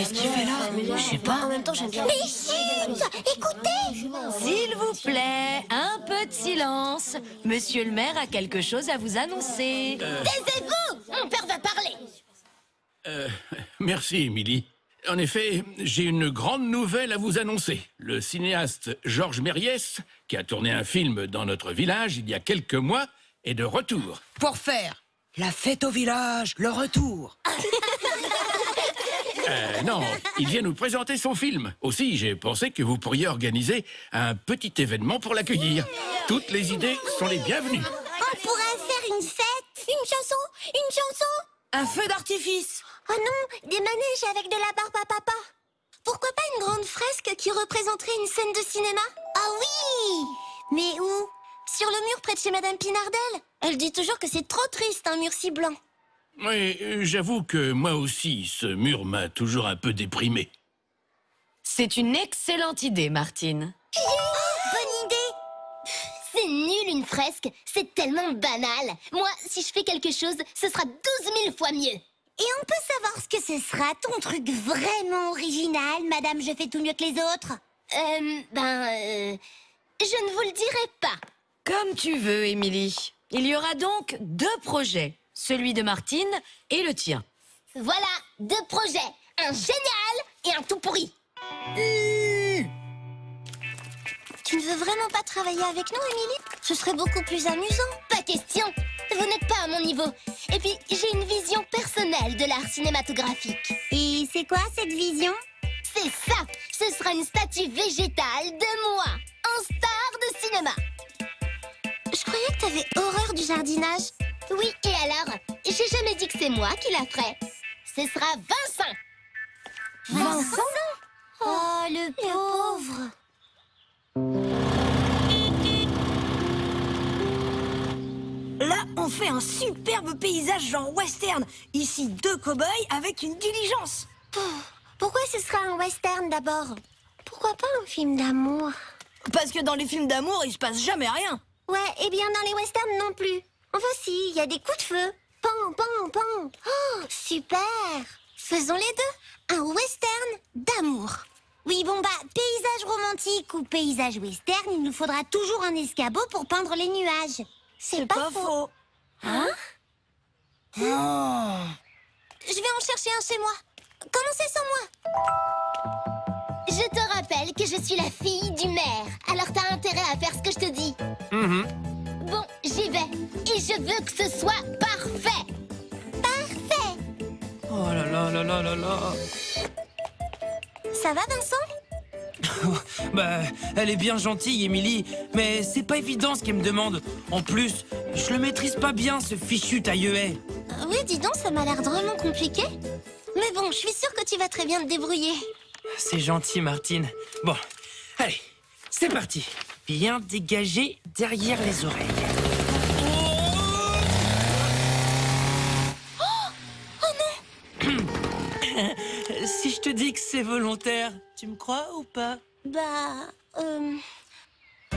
Qu'est-ce qu'il fait là Je sais pas. En même temps, j'aime bien. Mais chut Écoutez S'il vous plaît, un peu de silence. Monsieur le maire a quelque chose à vous annoncer. Taisez-vous Mon père va parler Euh, merci, Émilie. En effet, j'ai une grande nouvelle à vous annoncer. Le cinéaste Georges Méliès, qui a tourné un film dans notre village il y a quelques mois, est de retour. Pour faire la fête au village, le retour. Euh, non, il vient nous présenter son film. Aussi, j'ai pensé que vous pourriez organiser un petit événement pour l'accueillir. Toutes les idées sont les bienvenues. On pourrait faire une fête Une chanson Une chanson Un feu d'artifice. Oh non Des manèges avec de la barbe à papa Pourquoi pas une grande fresque qui représenterait une scène de cinéma? Ah oui Mais où? Sur le mur près de chez Madame Pinardel Elle dit toujours que c'est trop triste, un mur si blanc. Oui, j'avoue que moi aussi, ce mur m'a toujours un peu déprimé. C'est une excellente idée, Martine. Bonne idée C'est nul une fresque, c'est tellement banal. Moi, si je fais quelque chose, ce sera 12 000 fois mieux. Et on peut savoir ce que ce sera, ton truc vraiment original, madame, je fais tout mieux que les autres? Euh, ben, euh, je ne vous le dirai pas. Comme tu veux, Émilie. Il y aura donc deux projets, celui de Martine et le tien. Voilà, deux projets, un génial et un tout pourri. Tu ne veux vraiment pas travailler avec nous, Émilie? Ce serait beaucoup plus amusant. Pas question. Vous n'êtes pas à mon niveau. Et puis, j'ai une vision personnelle de l'art cinématographique. Et c'est quoi cette vision? C'est ça Ce sera une statue végétale de moi, en star de cinéma. Je croyais que t'avais horreur du jardinage. Oui, et alors J'ai jamais dit que c'est moi qui la ferai. Ce sera Vincent. Vincent? Oh, le pauvre Là, on fait un superbe paysage genre western. Ici, deux cow-boys avec une diligence. Pourquoi ce sera un western d'abord? Pourquoi pas un film d'amour? Parce que dans les films d'amour, il se passe jamais rien. Ouais, et bien dans les westerns non plus. Si, il y a des coups de feu. Pan, pan, pan. Oh, super Faisons les deux. Un western d'amour. Oui, bon bah, paysage romantique ou paysage western, il nous faudra toujours un escabeau pour peindre les nuages. C'est pas, faux. Hein Oh. Je vais en chercher un chez moi. Commencez sans moi? Je te rappelle que je suis la fille du maire. Alors t'as intérêt à faire ce que je te dis. Veux que ce soit parfait. Parfait. Oh là là là là là là. Ça va, Vincent? Bah, elle est bien gentille, Émilie, mais c'est pas évident ce qu'elle me demande. En plus, je le maîtrise pas bien, ce fichu tailleuet. Euh, Oui, dis donc, ça m'a l'air drôlement compliqué. Mais bon, je suis sûre que tu vas très bien te débrouiller. C'est gentil, Martine. Bon, allez, c'est parti. Bien dégagé derrière les oreilles. Te dis que c'est volontaire, tu me crois ou pas? Bah, euh...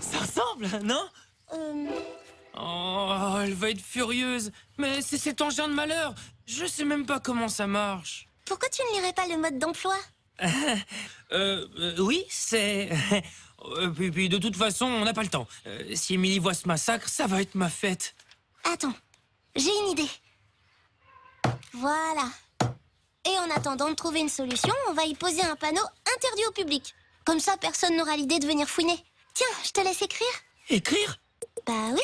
Ça ressemble, non? euh... Oh, elle va être furieuse. Mais c'est cet engin de malheur. Je sais même pas comment ça marche. Pourquoi tu ne lirais pas le mode d'emploi? Euh, euh, oui, c'est... Euh, puis, puis de toute façon, on n'a pas le temps. Euh, si Émilie voit ce massacre, ça va être ma fête. Attends, j'ai une idée. Voilà. Et en attendant de trouver une solution, on va y poser un panneau interdit au public. Comme ça, personne n'aura l'idée de venir fouiner. Tiens, je te laisse écrire. Écrire? Bah oui,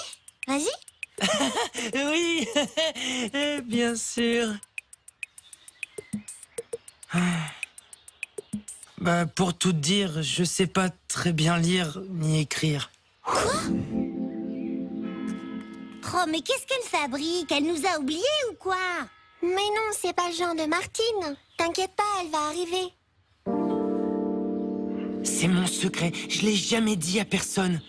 vas-y. Oui, bien sûr. Ah. Bah, pour tout te dire, je sais pas très bien lire ni écrire. Oh Oh, mais qu'est-ce qu'elle fabrique? Elle nous a oubliés ou quoi? Mais non, c'est pas le genre de Martine. T'inquiète pas, elle va arriver. C'est mon secret. Je l'ai jamais dit à personne.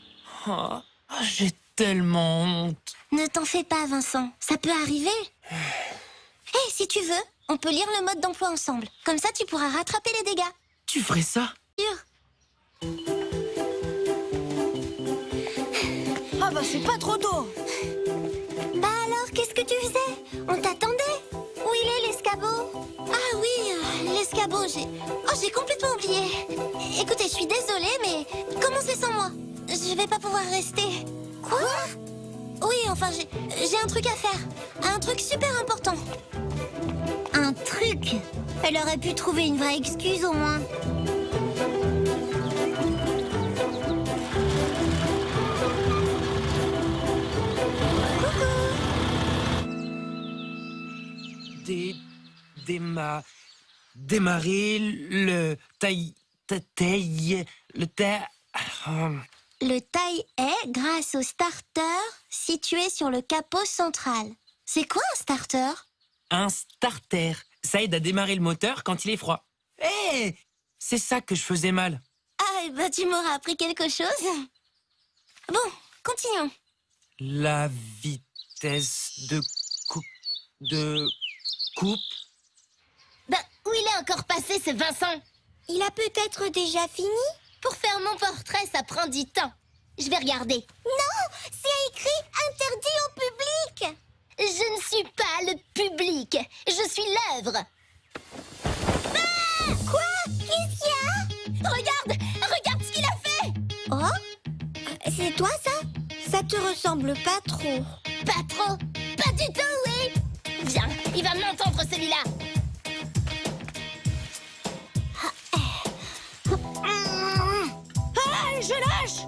Oh, j'ai tellement honte. Ne t'en fais pas, Vincent. Ça peut arriver. Hé, si tu veux, on peut lire le mode d'emploi ensemble. Comme ça, tu pourras rattraper les dégâts. Tu ferais ça? Ah bah c'est pas trop tôt Bah alors, qu'est-ce que tu faisais? On t'attendait. Où il est l'escabeau? Ah oui, euh, l'escabeau, j'ai... Oh, j'ai complètement oublié. Écoutez, je suis désolée, mais commencez sans moi? Je vais pas pouvoir rester. Quoi? Oui, enfin, j'ai j'ai un truc à faire. Un truc super important. Un truc? Elle aurait pu trouver une vraie excuse au moins. Dé... Déma... Démarrer le... Taille... ta- Taille... Le ta... euh, Le taille est grâce au starter situé sur le capot central. C'est quoi un starter? Un starter. Ça aide à démarrer le moteur quand il est froid. Hé C'est ça que je faisais mal. Ah, bah tu m'auras appris quelque chose. Bon, continuons. La vitesse de coupe... De... Coupe... Bah, où il est encore passé ce Vincent? Il a peut-être déjà fini? Pour faire mon portrait, ça prend du temps. Je vais regarder. Non, c'est écrit interdit au public. Je ne suis pas le public, je suis l'œuvre. Ah Quoi? Qu'est-ce qu'il y a? Regarde, regarde ce qu'il a fait. Oh C'est toi ça? Ça te ressemble pas trop. Pas trop. Pas du tout, oui. Viens, il va m'entendre celui-là. Ah, je lâche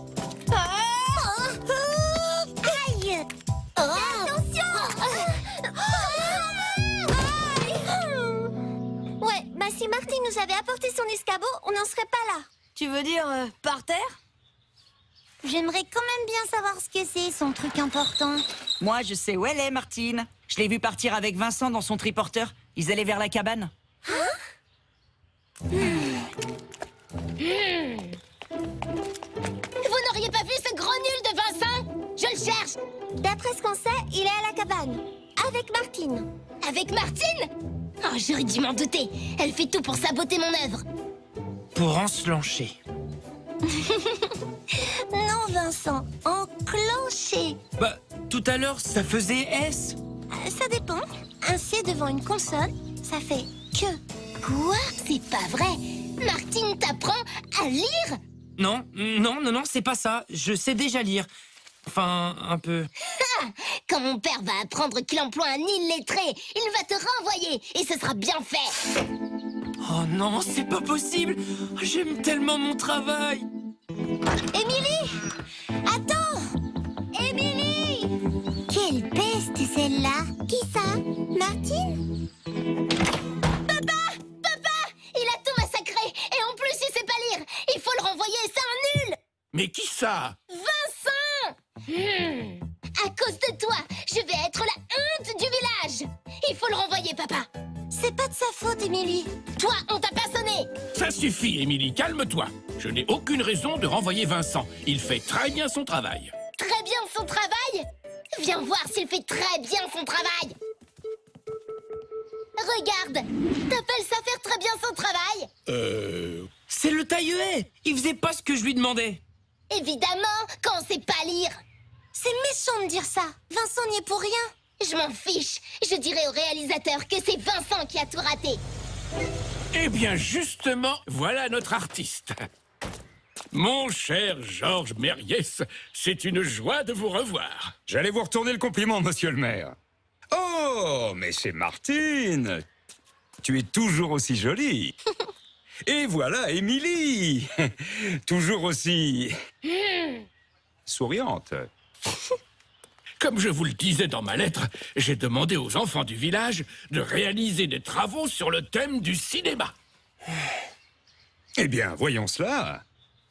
veux dire euh, par terre? J'aimerais quand même bien savoir ce que c'est, son truc important. Moi, je sais où elle est, Martine. Je l'ai vue partir avec Vincent dans son triporteur. Ils allaient vers la cabane. Vous n'auriez pas vu ce gros nul de Vincent? Je le cherche D'après ce qu'on sait, il est à la cabane. Avec Martine. Avec Martine? Oh, j'aurais dû m'en douter. Elle fait tout pour saboter mon œuvre. Pour enclencher. Non, Vincent, enclencher. Bah, tout à l'heure, ça faisait S. Euh, Ça dépend. Un C devant une console, ça fait que. Quoi? C'est pas vrai Martine t'apprend à lire Non, non, non, non, c'est pas ça. Je sais déjà lire. Enfin, un peu. Quand mon père va apprendre qu'il emploie un illettré, il va te renvoyer et ce sera bien fait. Oh non, c'est pas possible. J'aime tellement mon travail. Émilie! Attends! Émilie! Quelle peste celle-là. Qui ça? Martine? Papa! Papa! Il a tout massacré. Et en plus il sait pas lire. Il faut le renvoyer, c'est un nul. Mais qui ça? Vincent! Hmm. À cause de toi, je vais être la honte du village. Il faut le renvoyer, papa C'est pas de sa faute, Émilie Toi, on t'a pas sonné Ça suffit, Émilie, calme-toi. Je n'ai aucune raison de renvoyer Vincent. Il fait très bien son travail. très bien son travail Viens voir s'il fait très bien son travail Regarde T'appelles ça faire très bien son travail Euh... C'est le tailleuet. Il faisait pas ce que je lui demandais. Évidemment, quand on sait pas lire C'est méchant de dire ça Vincent n'y est pour rien Je m'en fiche Je dirai au réalisateur que c'est Vincent qui a tout raté Eh bien, justement, voilà notre artiste. Mon cher Georges Méries, c'est une joie de vous revoir. J'allais vous retourner le compliment, monsieur le maire. Oh, mais c'est Martine Tu es toujours aussi jolie. Et voilà Émilie Toujours aussi... souriante. Comme je vous le disais dans ma lettre, j'ai demandé aux enfants du village de réaliser des travaux sur le thème du cinéma. Eh bien, voyons cela.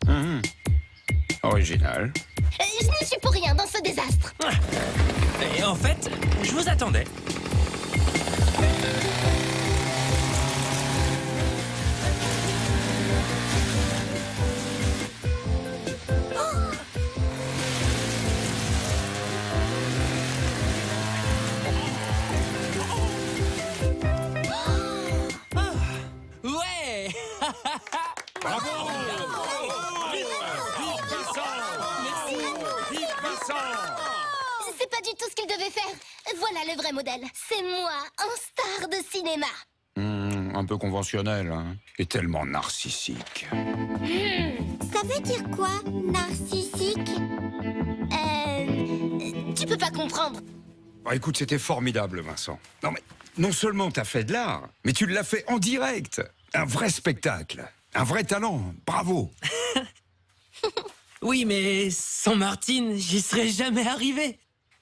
Hum, Original. Euh, Je n'y suis pour rien dans ce désastre Et en fait, je vous attendais. Ouais Bravo Vive Vincent Vive Vincent C'est pas du tout ce qu'il devait faire. Voilà le vrai modèle. C'est moi, un star de cinéma. Hmm, Un peu conventionnel, hein Et tellement narcissique. Ça veut dire quoi, narcissique? Euh... Tu peux pas comprendre. Bah, écoute, c'était formidable, Vincent. Non, mais non seulement t'as fait de l'art, mais tu l'as fait en direct. Un vrai spectacle. Un vrai talent. Bravo. Oui, mais sans Martine, j'y serais jamais arrivé.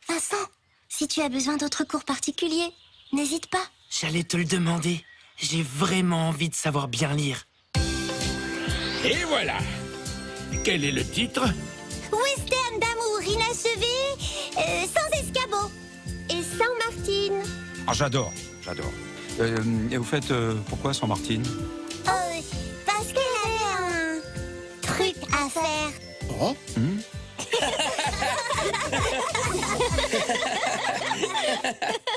Vincent, si tu as besoin d'autres cours particuliers, n'hésite pas. J'allais te le demander. J'ai vraiment envie de savoir bien lire. Et voilà. Quel est le titre? Western d'amour inachevé, euh, sans escabeau et sans Martine. Ah, j'adore, j'adore. Euh, et vous faites euh, pourquoi sans Martine Oh, parce qu'elle avait un truc à faire.